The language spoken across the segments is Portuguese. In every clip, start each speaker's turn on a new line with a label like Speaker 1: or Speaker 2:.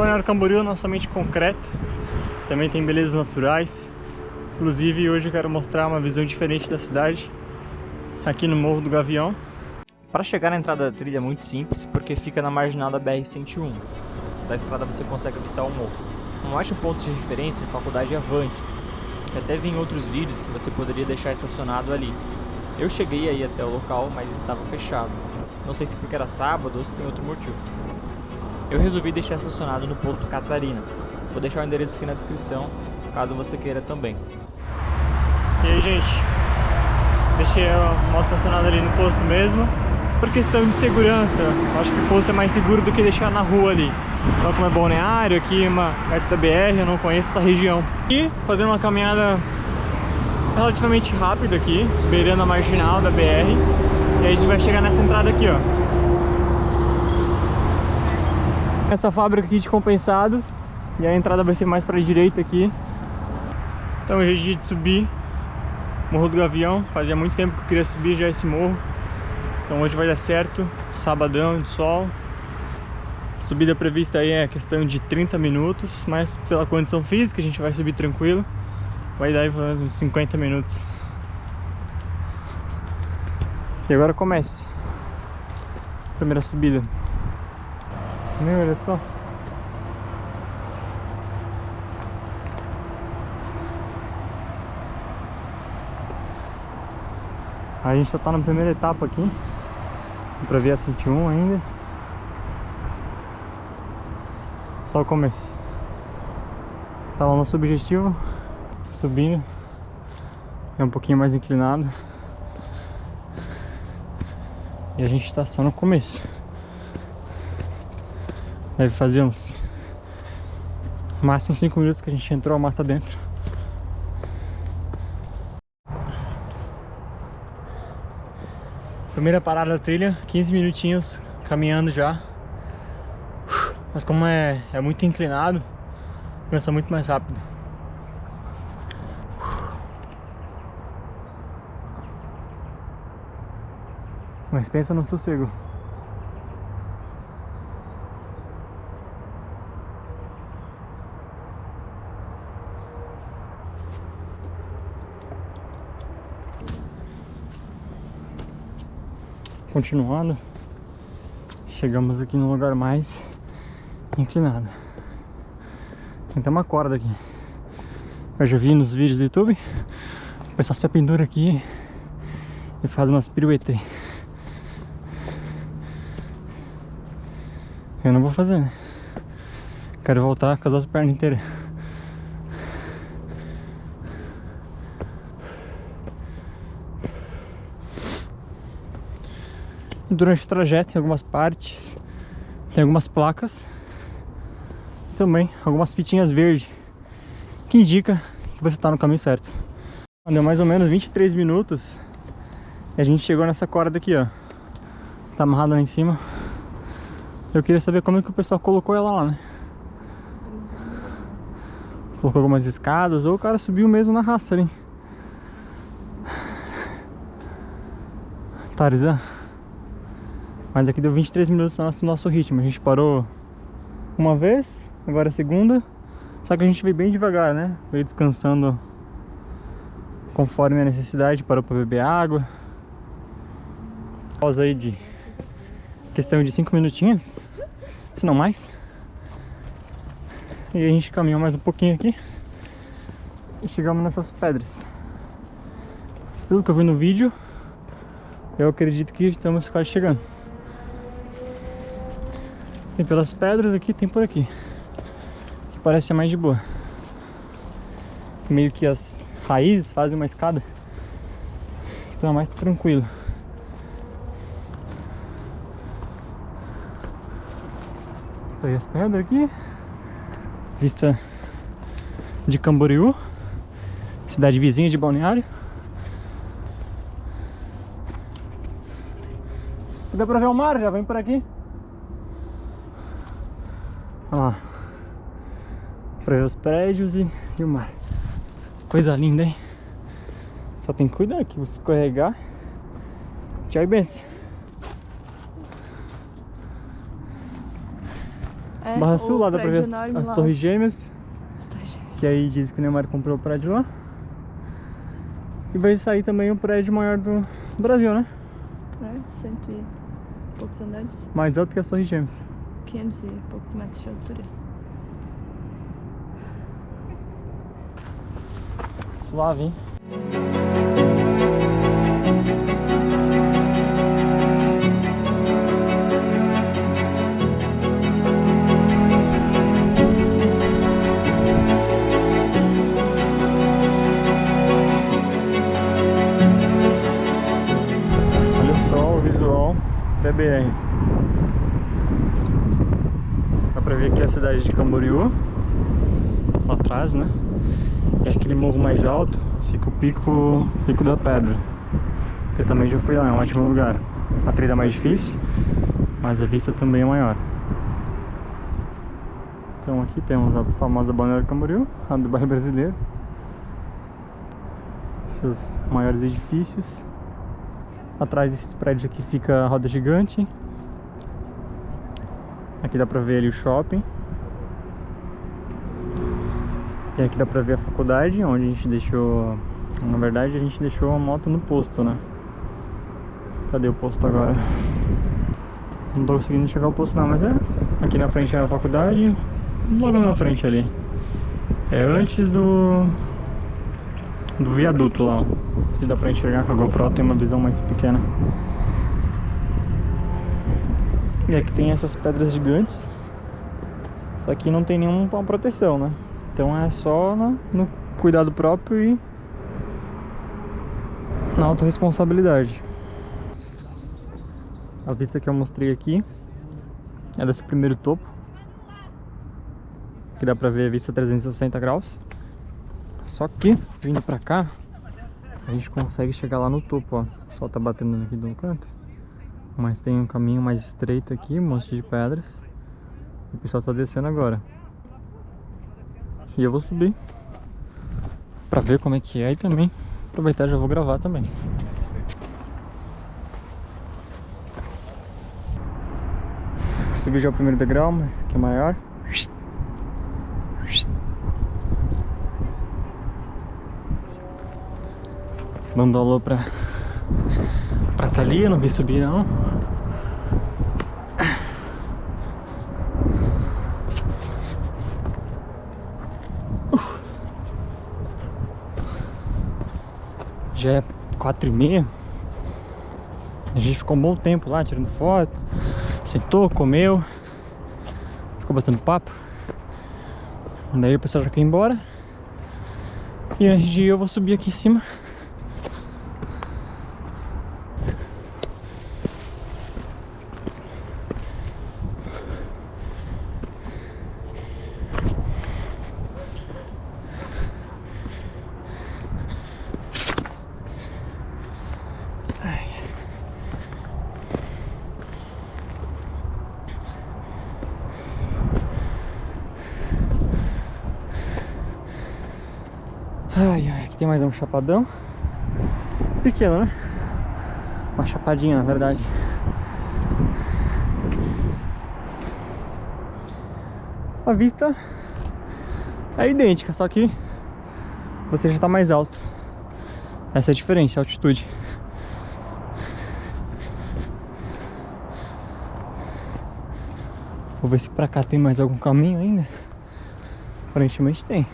Speaker 1: Balneário Camboriú é somente concreto, também tem belezas naturais. Inclusive hoje eu quero mostrar uma visão diferente da cidade, aqui no Morro do Gavião.
Speaker 2: Para chegar na entrada da trilha é muito simples, porque fica na marginal da BR-101. Da estrada você consegue avistar o morro. Um ótimo ponto de referência é a Faculdade Avantes. Eu até vi em outros vídeos que você poderia deixar estacionado ali. Eu cheguei aí até o local, mas estava fechado. Não sei se porque era sábado ou se tem outro motivo. Eu resolvi deixar estacionado no posto Catarina. Vou deixar o endereço aqui na descrição, caso você queira também.
Speaker 1: E aí, gente? Deixei a moto estacionada ali no posto mesmo. Por questão de segurança, acho que o posto é mais seguro do que deixar na rua ali. Então, como é balneário, aqui uma perto da BR, eu não conheço essa região. E fazendo uma caminhada relativamente rápida aqui, beirando a marginal da BR. E a gente vai chegar nessa entrada aqui, ó. Essa fábrica aqui de compensados. E a entrada vai ser mais para a direita aqui. Então é dia de subir Morro do Gavião. Fazia muito tempo que eu queria subir já esse morro. Então hoje vai dar certo. Sabadão de sol. A subida prevista aí é questão de 30 minutos. Mas pela condição física a gente vai subir tranquilo. Vai dar uns 50 minutos. E agora começa. Primeira subida. Meu, olha só. A gente só tá na primeira etapa aqui Dá pra ver a 101 ainda. Só o começo. Tá lá nosso objetivo Subindo. É um pouquinho mais inclinado. E a gente tá só no começo Deve fazer uns Máximo 5 minutos que a gente entrou a mata dentro Primeira parada da trilha, 15 minutinhos caminhando já. Mas como é, é muito inclinado, começa muito mais rápido. Mas pensa no sossego. Continuando. Chegamos aqui no lugar mais inclinado. Tem até uma corda aqui. Eu já vi nos vídeos do YouTube. O pessoal se pendura aqui e faz umas piruetes eu não vou fazer né? Quero voltar com as duas pernas inteiras durante o trajeto em algumas partes tem algumas placas também algumas fitinhas verdes que indica que você está no caminho certo. Deu mais ou menos 23 minutos e a gente chegou nessa corda aqui ó. Tá amarrada lá em cima. Eu queria saber como é que o pessoal colocou ela lá né? Colocou algumas escadas ou o cara subiu mesmo na raça ali Tarzan mas aqui deu 23 minutos no nosso, nosso ritmo. A gente parou uma vez, agora a segunda. Só que a gente veio bem devagar, né? Veio descansando conforme a necessidade. Parou para beber água. Pausa aí de questão de 5 minutinhos, se não mais. E a gente caminhou mais um pouquinho aqui. E chegamos nessas pedras. Pelo que eu vi no vídeo, eu acredito que estamos quase chegando. Tem pelas pedras aqui, tem por aqui. Que parece ser mais de boa. Meio que as raízes fazem uma escada. Então é mais tranquilo. Tá aí as pedras aqui. Vista de Camboriú. Cidade vizinha de Balneário. Dá pra ver o mar, já vem por aqui. Olha lá. Pra ver os prédios e, e o mar. Coisa linda, hein? Só tem que cuidar aqui, você escorregar. Tchau e benção.
Speaker 3: É,
Speaker 1: Barra Sul, lá dá pra ver as, as. Torres Gêmeas,
Speaker 3: As Torres Gêmeas.
Speaker 1: que aí diz que o Neymar comprou o prédio lá. E vai sair também o prédio maior do Brasil, né?
Speaker 3: É, cento e poucos andares.
Speaker 1: Mais alto que as Torres Gêmeas.
Speaker 3: 500 e poucos metros de altura.
Speaker 1: Suave, hein? Olha só o visual da BR. Dá pra ver aqui a cidade de Camboriú. Lá atrás, né? E aquele morro mais alto fica o pico, pico da pedra. Eu também já fui lá, é um ótimo lugar. A trilha é mais difícil, mas a vista também é maior. Então aqui temos a famosa Balneário Camboriú, a do bairro brasileiro. Seus maiores edifícios. Atrás desses prédios aqui fica a roda gigante. Aqui dá pra ver ali o shopping. E aqui dá pra ver a faculdade, onde a gente deixou... Na verdade, a gente deixou a moto no posto, né? Cadê o posto agora? Não tô conseguindo chegar ao posto não, mas é... Aqui na frente é a faculdade, logo na frente ali. É antes do... Do viaduto lá, ó. Que dá pra enxergar com a GoPro, tem uma visão mais pequena. E aqui tem essas pedras gigantes. Só que não tem nenhuma proteção, né? Então é só no, no cuidado próprio e na autorresponsabilidade. A vista que eu mostrei aqui é desse primeiro topo. Que dá pra ver a vista 360 graus. Só que, vindo pra cá, a gente consegue chegar lá no topo, ó. O sol tá batendo aqui do canto. Mas tem um caminho mais estreito aqui, um monte de pedras. O pessoal tá descendo agora. E eu vou subir pra ver como é que é e também aproveitar já vou gravar também. Subi já o primeiro degrau, mas que é maior. Dando alô pra, pra Thalia, não vi subir não. Já é quatro e meia. A gente ficou um bom tempo lá tirando foto. Sentou, comeu. Ficou batendo papo. Daí o pessoal já quer ir embora. E antes de ir eu vou subir aqui em cima. Tem mais um chapadão. Pequeno, né? Uma chapadinha, na verdade. A vista é idêntica, só que você já está mais alto. Essa é diferente, a altitude. Vou ver se pra cá tem mais algum caminho ainda. Aparentemente tem.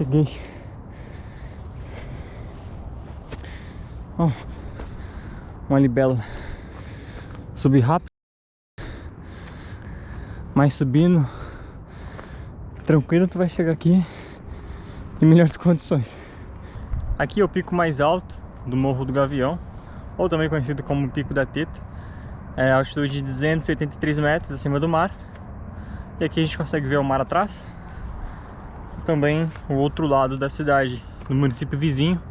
Speaker 1: Cheguei. Uma libela. Subi rápido. Mas subindo tranquilo, tu vai chegar aqui em melhores condições. Aqui é o pico mais alto do Morro do Gavião, ou também conhecido como Pico da Teta. É a altitude de 283 metros acima do mar. E aqui a gente consegue ver o mar atrás também o outro lado da cidade, do município vizinho.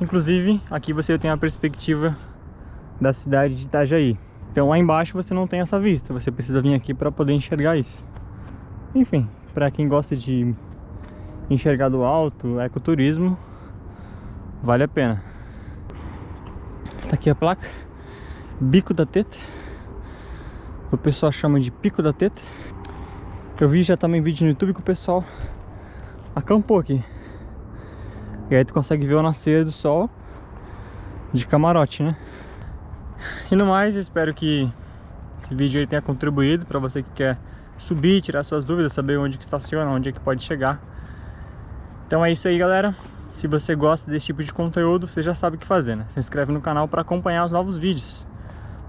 Speaker 1: Inclusive, aqui você tem a perspectiva da cidade de Itajaí. Então lá embaixo você não tem essa vista, você precisa vir aqui para poder enxergar isso. Enfim, para quem gosta de enxergar do alto, ecoturismo, vale a pena. Tá aqui a placa, Bico da Teta. O pessoal chama de Pico da Teta. Eu vi já também vídeo no YouTube que o pessoal acampou aqui. E aí tu consegue ver o nascer do sol de camarote, né? E no mais, eu espero que esse vídeo aí tenha contribuído para você que quer subir, tirar suas dúvidas, saber onde que estaciona, onde é que pode chegar. Então é isso aí, galera. Se você gosta desse tipo de conteúdo, você já sabe o que fazer, né? Se inscreve no canal para acompanhar os novos vídeos.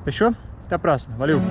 Speaker 1: Fechou? Até a próxima. Valeu!